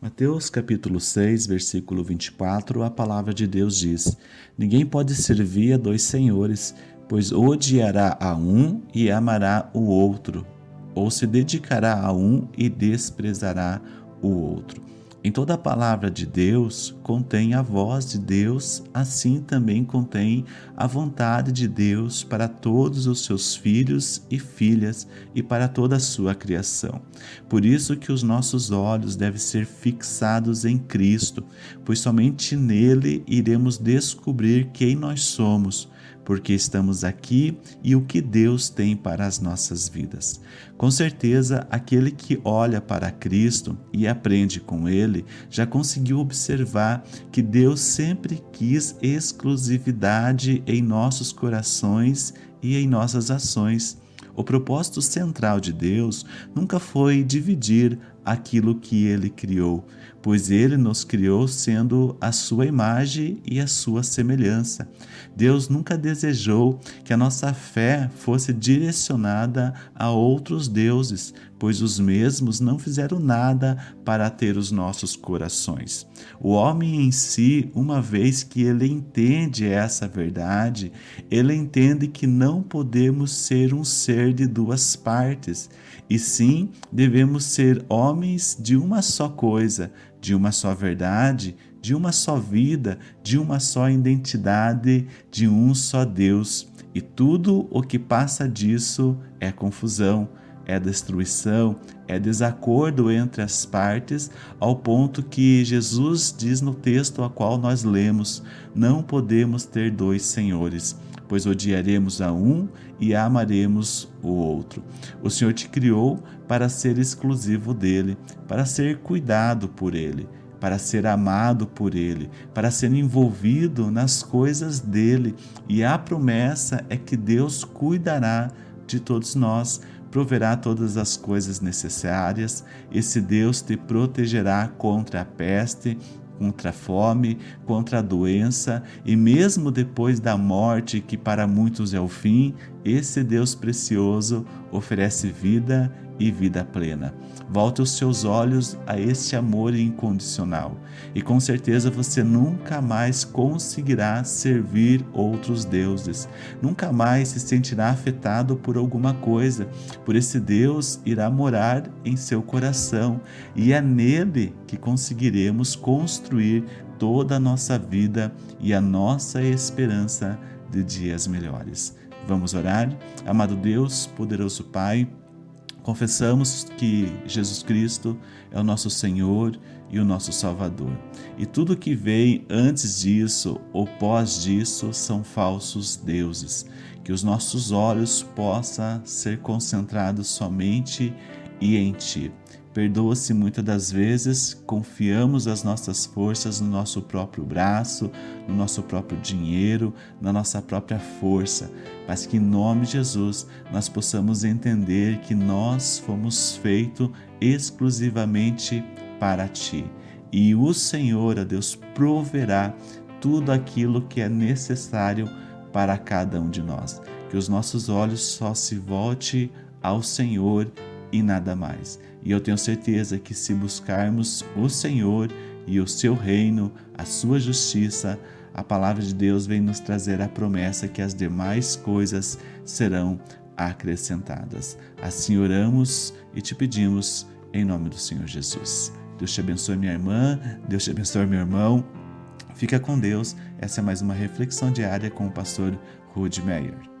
Mateus capítulo 6, versículo 24, a palavra de Deus diz: Ninguém pode servir a dois senhores, pois odiará a um e amará o outro, ou se dedicará a um e desprezará o outro. Em toda a palavra de Deus contém a voz de Deus, assim também contém a vontade de Deus para todos os seus filhos e filhas e para toda a sua criação. Por isso que os nossos olhos devem ser fixados em Cristo, pois somente nele iremos descobrir quem nós somos porque estamos aqui e o que Deus tem para as nossas vidas. Com certeza, aquele que olha para Cristo e aprende com ele já conseguiu observar que Deus sempre quis exclusividade em nossos corações e em nossas ações. O propósito central de Deus nunca foi dividir aquilo que ele criou, pois ele nos criou sendo a sua imagem e a sua semelhança. Deus nunca desejou que a nossa fé fosse direcionada a outros deuses, pois os mesmos não fizeram nada para ter os nossos corações. O homem em si, uma vez que ele entende essa verdade, ele entende que não podemos ser um ser de duas partes, e sim devemos ser homens de uma só coisa, de uma só verdade, de uma só vida, de uma só identidade, de um só Deus. E tudo o que passa disso é confusão, é destruição, é desacordo entre as partes, ao ponto que Jesus diz no texto a qual nós lemos: não podemos ter dois senhores, pois odiaremos a um e amaremos o outro. O Senhor te criou para ser exclusivo dele, para ser cuidado por ele para ser amado por Ele, para ser envolvido nas coisas dele. E a promessa é que Deus cuidará de todos nós, proverá todas as coisas necessárias. Esse Deus te protegerá contra a peste, contra a fome, contra a doença e mesmo depois da morte, que para muitos é o fim, esse Deus precioso oferece vida e vida plena. Volte os seus olhos a este amor incondicional e com certeza você nunca mais conseguirá servir outros deuses. Nunca mais se sentirá afetado por alguma coisa, por esse Deus irá morar em seu coração e é nele que conseguiremos construir toda a nossa vida e a nossa esperança de dias melhores. Vamos orar? Amado Deus, poderoso Pai, Confessamos que Jesus Cristo é o nosso Senhor e o nosso Salvador. E tudo que vem antes disso ou pós disso são falsos deuses. Que os nossos olhos possam ser concentrados somente e em Ti. Perdoa-se muitas das vezes, confiamos as nossas forças no nosso próprio braço, no nosso próprio dinheiro, na nossa própria força, mas que em nome de Jesus nós possamos entender que nós fomos feitos exclusivamente para Ti. E o Senhor, a Deus, proverá tudo aquilo que é necessário para cada um de nós. Que os nossos olhos só se volte ao Senhor e nada mais. E eu tenho certeza que se buscarmos o Senhor e o seu reino, a sua justiça, a palavra de Deus vem nos trazer a promessa que as demais coisas serão acrescentadas. Assim oramos e te pedimos em nome do Senhor Jesus. Deus te abençoe, minha irmã, Deus te abençoe, meu irmão. Fica com Deus. Essa é mais uma reflexão diária com o pastor Rude Meyer.